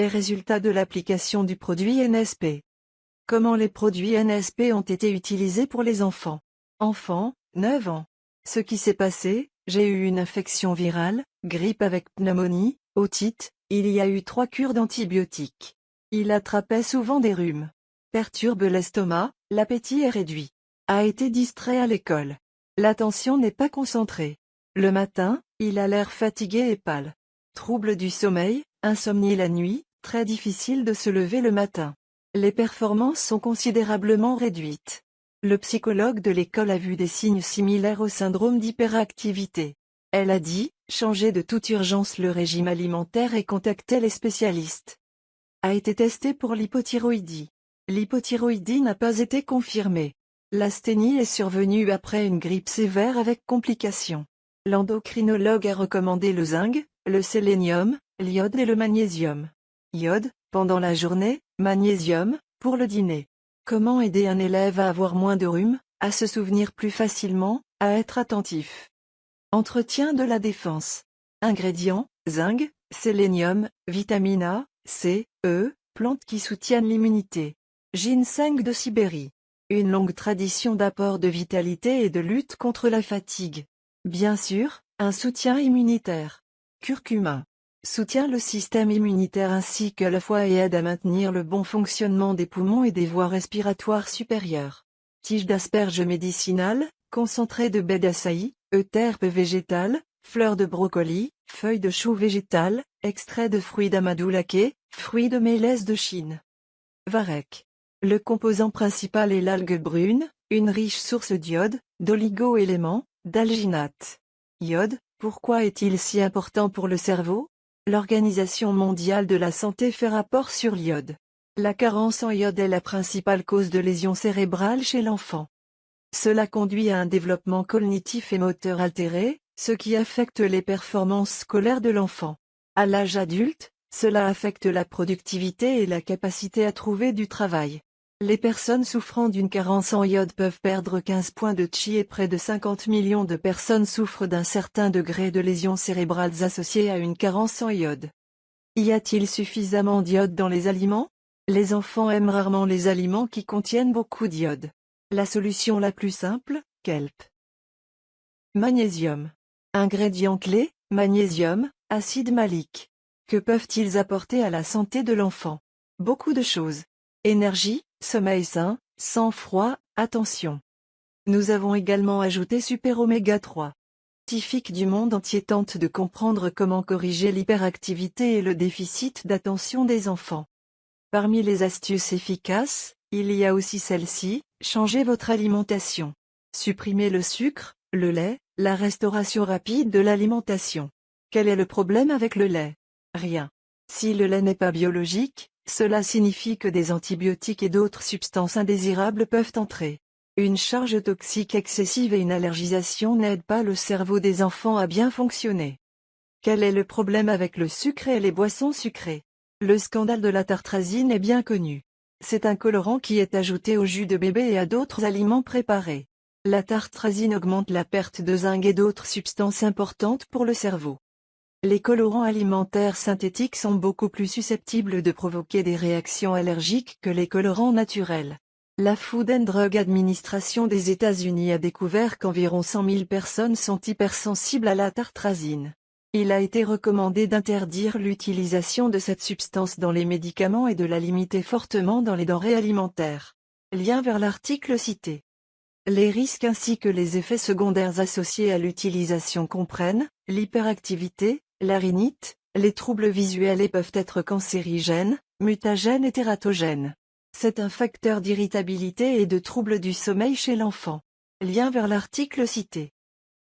Les résultats de l'application du produit NSP. Comment les produits NSP ont été utilisés pour les enfants? Enfants, 9 ans. Ce qui s'est passé, j'ai eu une infection virale, grippe avec pneumonie, otite, il y a eu trois cures d'antibiotiques. Il attrapait souvent des rhumes. Perturbe l'estomac, l'appétit est réduit. A été distrait à l'école. L'attention n'est pas concentrée. Le matin, il a l'air fatigué et pâle. Trouble du sommeil, insomnie la nuit, très difficile de se lever le matin. Les performances sont considérablement réduites. Le psychologue de l'école a vu des signes similaires au syndrome d'hyperactivité. Elle a dit, changez de toute urgence le régime alimentaire et contactez les spécialistes. A été testé pour l'hypothyroïdie. L'hypothyroïdie n'a pas été confirmée. L'asthénie est survenue après une grippe sévère avec complications. L'endocrinologue a recommandé le zinc, le sélénium, l'iode et le magnésium. Iode, pendant la journée, magnésium, pour le dîner. Comment aider un élève à avoir moins de rhume, à se souvenir plus facilement, à être attentif? Entretien de la défense. Ingrédients, zinc, sélénium, vitamine A, C, E, plantes qui soutiennent l'immunité. Ginseng de Sibérie. Une longue tradition d'apport de vitalité et de lutte contre la fatigue. Bien sûr, un soutien immunitaire. Curcuma. Soutient le système immunitaire ainsi que le foie et aide à maintenir le bon fonctionnement des poumons et des voies respiratoires supérieures. Tige d'asperge médicinale, concentré de baie d'açaï, euterpe végétale, fleurs de brocoli, feuilles de chou végétal, extrait de fruits d'amadou-laqué, fruits de mélèze de Chine. Varech. Le composant principal est l'algue brune, une riche source d'iode, d'oligo-éléments, d'alginate. Iode, pourquoi est-il si important pour le cerveau? L'Organisation mondiale de la santé fait rapport sur l'iode. La carence en iode est la principale cause de lésions cérébrales chez l'enfant. Cela conduit à un développement cognitif et moteur altéré, ce qui affecte les performances scolaires de l'enfant. À l'âge adulte, cela affecte la productivité et la capacité à trouver du travail. Les personnes souffrant d'une carence en iode peuvent perdre 15 points de chi et près de 50 millions de personnes souffrent d'un certain degré de lésions cérébrales associées à une carence en iode. Y a-t-il suffisamment d'iode dans les aliments? Les enfants aiment rarement les aliments qui contiennent beaucoup d'iode. La solution la plus simple, kelp. Magnésium. Ingrédient clé, magnésium, acide malique. Que peuvent-ils apporter à la santé de l'enfant? Beaucoup de choses. Énergie, sommeil sain, sang-froid, attention. Nous avons également ajouté Super Oméga 3. Scientifiques du monde entier tentent de comprendre comment corriger l'hyperactivité et le déficit d'attention des enfants. Parmi les astuces efficaces, il y a aussi celle-ci, changez votre alimentation. Supprimez le sucre, le lait, la restauration rapide de l'alimentation. Quel est le problème avec le lait? Rien. Si le lait n'est pas biologique, cela signifie que des antibiotiques et d'autres substances indésirables peuvent entrer. Une charge toxique excessive et une allergisation n'aident pas le cerveau des enfants à bien fonctionner. Quel est le problème avec le sucre et les boissons sucrées? Le scandale de la tartrazine est bien connu. C'est un colorant qui est ajouté au jus de bébé et à d'autres aliments préparés. La tartrazine augmente la perte de zinc et d'autres substances importantes pour le cerveau. Les colorants alimentaires synthétiques sont beaucoup plus susceptibles de provoquer des réactions allergiques que les colorants naturels. La Food and Drug Administration des États-Unis a découvert qu'environ 100 000 personnes sont hypersensibles à la tartrazine. Il a été recommandé d'interdire l'utilisation de cette substance dans les médicaments et de la limiter fortement dans les denrées alimentaires. Lien vers l'article cité. Les risques ainsi que les effets secondaires associés à l'utilisation comprennent l'hyperactivité, la rhinite, les troubles visuels et peuvent être cancérigènes, mutagènes et tératogènes. C'est un facteur d'irritabilité et de troubles du sommeil chez l'enfant. Lien vers l'article cité.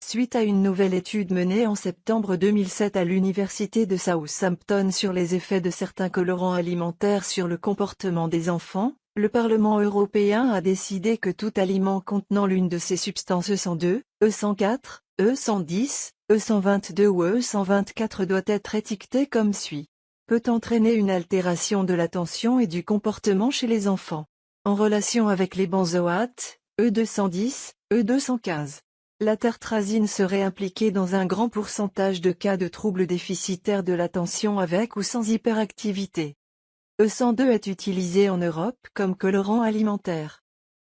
Suite à une nouvelle étude menée en septembre 2007 à l'université de Southampton sur les effets de certains colorants alimentaires sur le comportement des enfants, le Parlement européen a décidé que tout aliment contenant l'une de ces substances E102, E104, E110, E122 ou E124 doit être étiqueté comme suit. Peut entraîner une altération de l'attention et du comportement chez les enfants. En relation avec les benzoates, E210, E215. La tartrazine serait impliquée dans un grand pourcentage de cas de troubles déficitaires de l'attention avec ou sans hyperactivité. E102 est utilisé en Europe comme colorant alimentaire.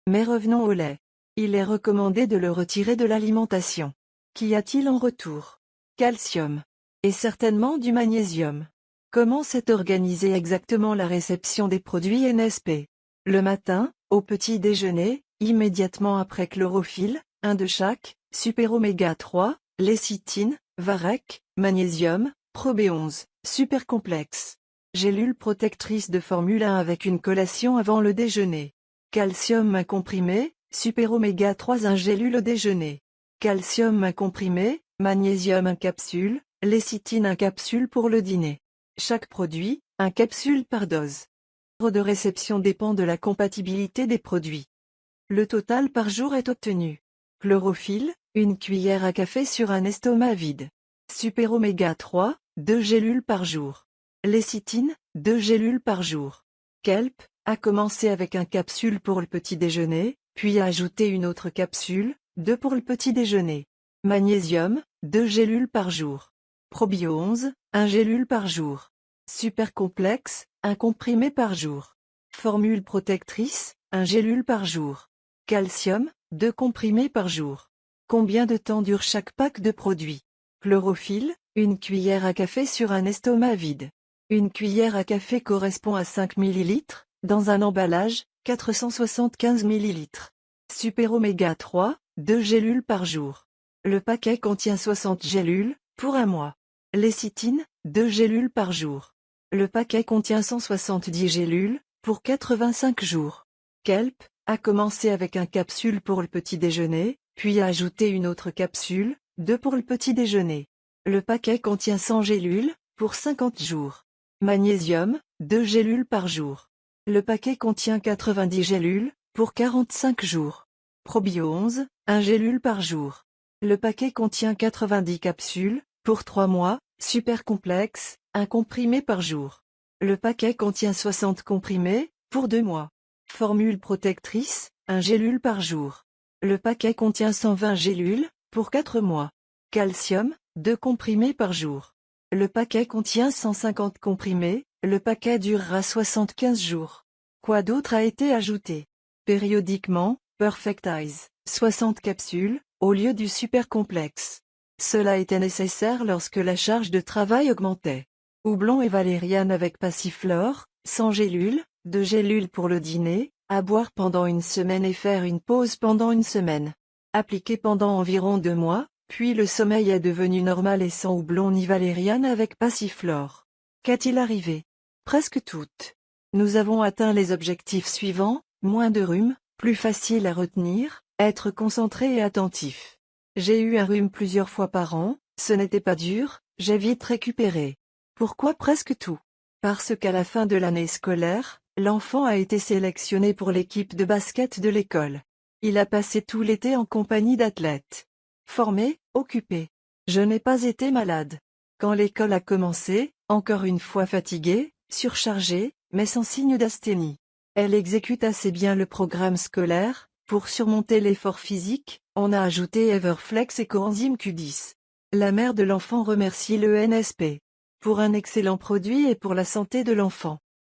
Mais revenons au lait. Il est recommandé de le retirer de l'alimentation. Qu'y a-t-il en retour? Calcium. Et certainement du magnésium. Comment s'est organisée exactement la réception des produits NSP Le matin, au petit déjeuner, immédiatement après chlorophylle, un de chaque, super oméga 3, lécithine, varec, magnésium, probé11, super complexe. Gélule protectrice de Formule 1 avec une collation avant le déjeuner. Calcium comprimé, super oméga 3 un gélule au déjeuner. Calcium un comprimé, magnésium un capsule, lécithine un capsule pour le dîner. Chaque produit, un capsule par dose. Le de réception dépend de la compatibilité des produits. Le total par jour est obtenu. Chlorophylle, une cuillère à café sur un estomac vide. Super oméga 3, 2 gélules par jour. Lécithine, 2 gélules par jour. Kelp, à commencer avec un capsule pour le petit déjeuner, puis à ajouter une autre capsule, 2 pour le petit déjeuner. Magnésium, 2 gélules par jour. Probio 11, 1 gélule par jour. Super complexe, 1 comprimé par jour. Formule protectrice, 1 gélule par jour. Calcium, 2 comprimés par jour. Combien de temps dure chaque pack de produits? Chlorophylle, une cuillère à café sur un estomac vide. Une cuillère à café correspond à 5 ml, dans un emballage, 475 ml. Super oméga 3, 2 gélules par jour. Le paquet contient 60 gélules, pour un mois. Lécithine, 2 gélules par jour. Le paquet contient 170 gélules, pour 85 jours. Kelp, à commencer avec un capsule pour le petit déjeuner, puis à ajouter une autre capsule, deux pour le petit déjeuner. Le paquet contient 100 gélules, pour 50 jours. Magnésium, 2 gélules par jour. Le paquet contient 90 gélules, pour 45 jours. Probio 11, 1 gélule par jour. Le paquet contient 90 capsules, pour 3 mois, super complexe, un comprimé par jour. Le paquet contient 60 comprimés, pour 2 mois. Formule protectrice, un gélule par jour. Le paquet contient 120 gélules, pour 4 mois. Calcium, 2 comprimés par jour. Le paquet contient 150 comprimés, le paquet durera 75 jours. Quoi d'autre a été ajouté? Périodiquement, Perfect Eyes, 60 capsules, au lieu du super complexe. Cela était nécessaire lorsque la charge de travail augmentait. Houblon et valériane avec passiflore, 100 gélules, de gélules pour le dîner, à boire pendant une semaine et faire une pause pendant une semaine. Appliqué pendant environ deux mois, puis le sommeil est devenu normal et sans houblon ni valériane avec passiflore. Qu'est-il arrivé? Presque toutes. Nous avons atteint les objectifs suivants, moins de rhume, plus facile à retenir, être concentré et attentif. J'ai eu un rhume plusieurs fois par an, ce n'était pas dur, j'ai vite récupéré. Pourquoi presque tout? Parce qu'à la fin de l'année scolaire, L'enfant a été sélectionné pour l'équipe de basket de l'école. Il a passé tout l'été en compagnie d'athlètes. Formé, occupé. Je n'ai pas été malade. Quand l'école a commencé, encore une fois fatigué, surchargé, mais sans signe d'asthénie. Elle exécute assez bien le programme scolaire, pour surmonter l'effort physique, on a ajouté Everflex et coenzyme Q10. La mère de l'enfant remercie le NSP. Pour un excellent produit et pour la santé de l'enfant.